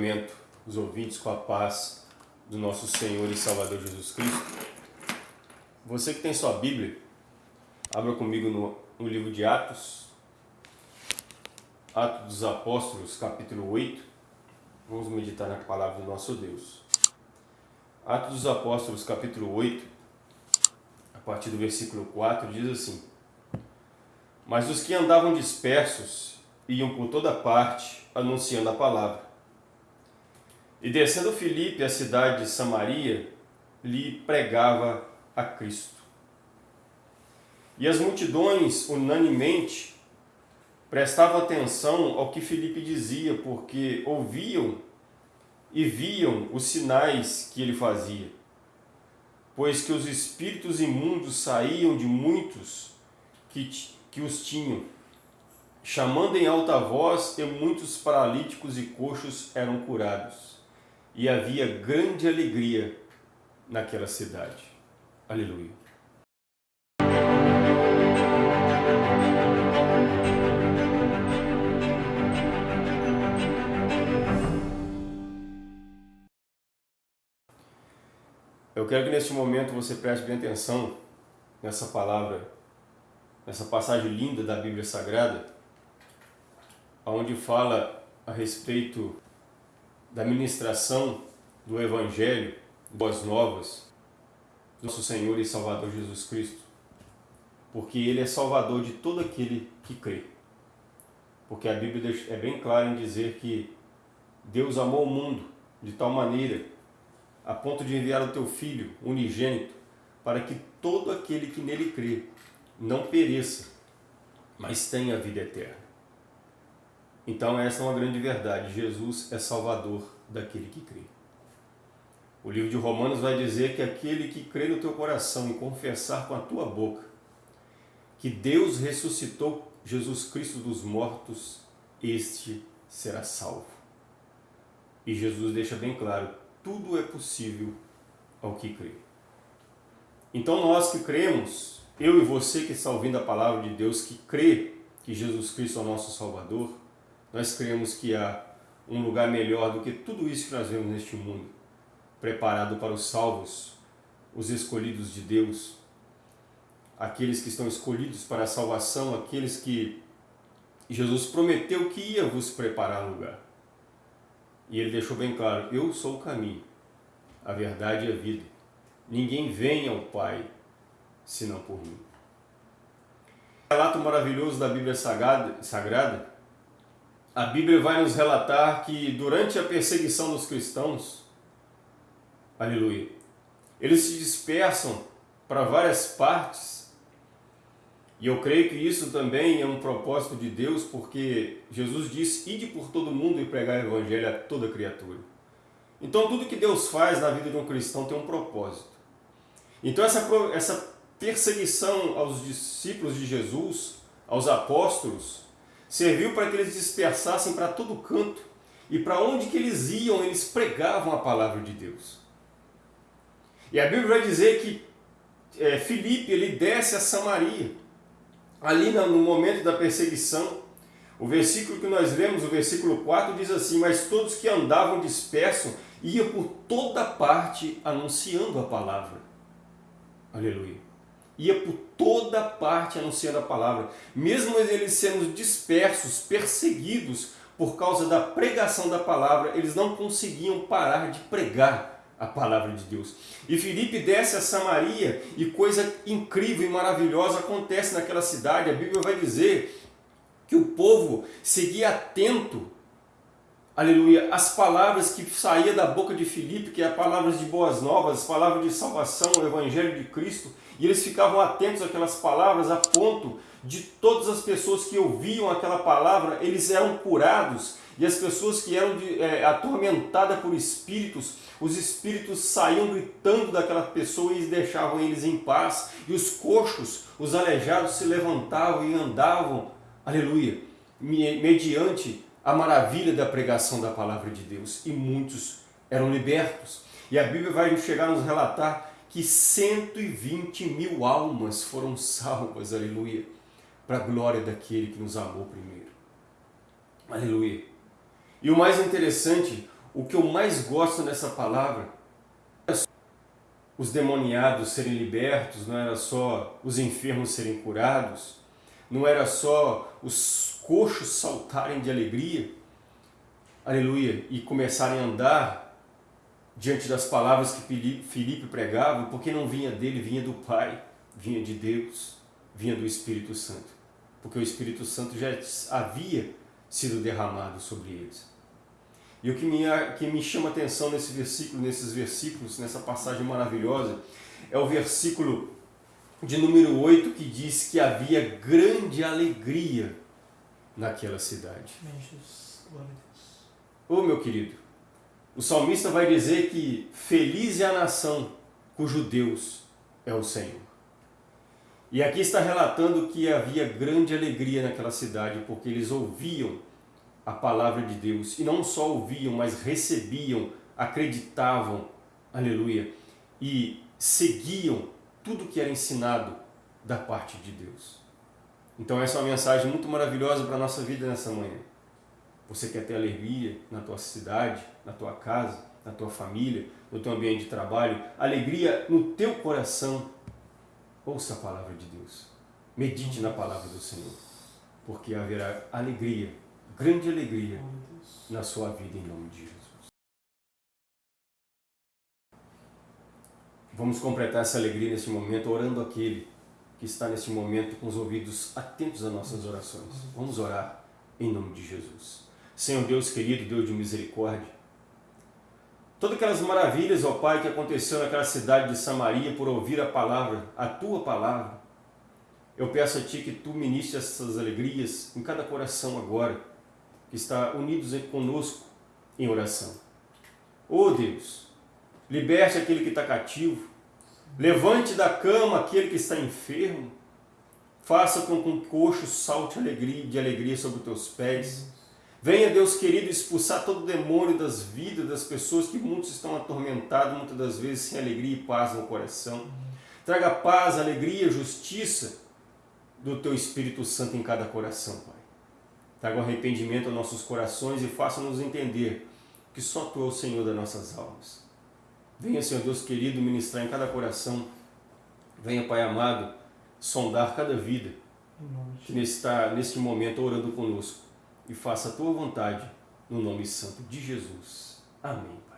cumprimento os ouvintes com a paz do nosso Senhor e Salvador Jesus Cristo. Você que tem sua Bíblia, abra comigo no, no livro de Atos, Atos dos Apóstolos, capítulo 8. Vamos meditar na palavra do nosso Deus. Atos dos Apóstolos, capítulo 8, a partir do versículo 4, diz assim: Mas os que andavam dispersos iam por toda parte anunciando a palavra. E descendo Filipe à cidade de Samaria, lhe pregava a Cristo. E as multidões, unanimemente, prestavam atenção ao que Filipe dizia, porque ouviam e viam os sinais que ele fazia. Pois que os espíritos imundos saíam de muitos que, que os tinham chamando em alta voz, e muitos paralíticos e coxos eram curados. E havia grande alegria naquela cidade. Aleluia. Eu quero que neste momento você preste bem atenção nessa palavra, nessa passagem linda da Bíblia Sagrada, onde fala a respeito da ministração do Evangelho, boas novas, do nosso Senhor e Salvador Jesus Cristo. Porque Ele é Salvador de todo aquele que crê. Porque a Bíblia é bem clara em dizer que Deus amou o mundo de tal maneira, a ponto de enviar o teu Filho unigênito, para que todo aquele que nele crê não pereça, mas tenha vida eterna. Então essa é uma grande verdade, Jesus é salvador daquele que crê. O livro de Romanos vai dizer que aquele que crê no teu coração e confessar com a tua boca que Deus ressuscitou Jesus Cristo dos mortos, este será salvo. E Jesus deixa bem claro, tudo é possível ao que crê. Então nós que cremos, eu e você que está ouvindo a palavra de Deus, que crê que Jesus Cristo é o nosso Salvador, nós cremos que há um lugar melhor do que tudo isso que nós vemos neste mundo, preparado para os salvos, os escolhidos de Deus, aqueles que estão escolhidos para a salvação, aqueles que Jesus prometeu que ia vos preparar lugar. E ele deixou bem claro, eu sou o caminho, a verdade e a vida. Ninguém vem ao Pai senão por mim. Relato maravilhoso da Bíblia Sagrada, Sagrada a Bíblia vai nos relatar que durante a perseguição dos cristãos, aleluia, eles se dispersam para várias partes. E eu creio que isso também é um propósito de Deus, porque Jesus disse, ide por todo mundo e pregar o evangelho a toda criatura. Então tudo que Deus faz na vida de um cristão tem um propósito. Então essa, essa perseguição aos discípulos de Jesus, aos apóstolos, serviu para que eles dispersassem para todo canto e para onde que eles iam, eles pregavam a palavra de Deus. E a Bíblia vai dizer que é, Filipe ele desce a Samaria, ali no momento da perseguição. O versículo que nós lemos, o versículo 4, diz assim, Mas todos que andavam dispersos iam por toda parte anunciando a palavra. Aleluia ia por toda parte anunciando a palavra. Mesmo eles sendo dispersos, perseguidos por causa da pregação da palavra, eles não conseguiam parar de pregar a palavra de Deus. E Filipe desce a Samaria e coisa incrível e maravilhosa acontece naquela cidade. A Bíblia vai dizer que o povo seguia atento aleluia, as palavras que saía da boca de Filipe, que é palavras de boas novas, palavras de salvação, o evangelho de Cristo, e eles ficavam atentos àquelas palavras a ponto de todas as pessoas que ouviam aquela palavra, eles eram curados, e as pessoas que eram de, é, atormentadas por espíritos, os espíritos saíam gritando daquela pessoa e deixavam eles em paz, e os coxos, os aleijados se levantavam e andavam, aleluia, mediante a maravilha da pregação da palavra de Deus. E muitos eram libertos. E a Bíblia vai chegar a nos relatar que 120 mil almas foram salvas, aleluia, para a glória daquele que nos amou primeiro. Aleluia. E o mais interessante, o que eu mais gosto nessa palavra os demoniados serem libertos, não era só os enfermos serem curados, não era só os coxos saltarem de alegria, aleluia, e começarem a andar diante das palavras que Filipe pregava, porque não vinha dele, vinha do Pai, vinha de Deus, vinha do Espírito Santo, porque o Espírito Santo já havia sido derramado sobre eles. E o que me, que me chama a atenção nesse versículo, nesses versículos, nessa passagem maravilhosa, é o versículo de número 8 que diz que havia grande alegria naquela cidade. Ô oh, meu querido, o salmista vai dizer que feliz é a nação cujo Deus é o Senhor. E aqui está relatando que havia grande alegria naquela cidade, porque eles ouviam a palavra de Deus. E não só ouviam, mas recebiam, acreditavam, aleluia, e seguiam tudo que era ensinado da parte de Deus. Então essa é uma mensagem muito maravilhosa para a nossa vida nessa manhã. Você quer ter alegria na tua cidade, na tua casa, na tua família, no teu ambiente de trabalho, alegria no teu coração. Ouça a palavra de Deus. Medite na palavra do Senhor, porque haverá alegria grande alegria na sua vida em nome de Jesus. Vamos completar essa alegria nesse momento orando aquele que está nesse momento com os ouvidos atentos às nossas orações. Vamos orar em nome de Jesus. Senhor Deus querido, Deus de misericórdia, todas aquelas maravilhas, ó Pai, que aconteceu naquela cidade de Samaria por ouvir a palavra, a Tua palavra, eu peço a Ti que Tu ministres essas alegrias em cada coração agora, que está unidos conosco em oração. Oh Deus, liberte aquele que está cativo, levante da cama aquele que está enfermo, faça com que um coxo salte alegria, de alegria sobre os teus pés. Venha, Deus querido, expulsar todo o demônio das vidas das pessoas que muitos estão atormentados, muitas das vezes sem alegria e paz no coração. Traga paz, alegria, justiça do Teu Espírito Santo em cada coração, Pai. Traga um arrependimento aos nossos corações e faça-nos entender que só Tu é o Senhor das nossas almas. Venha, Senhor Deus querido, ministrar em cada coração. Venha, Pai amado, sondar cada vida que está neste momento orando conosco. E faça a Tua vontade, no nome santo de Jesus. Amém.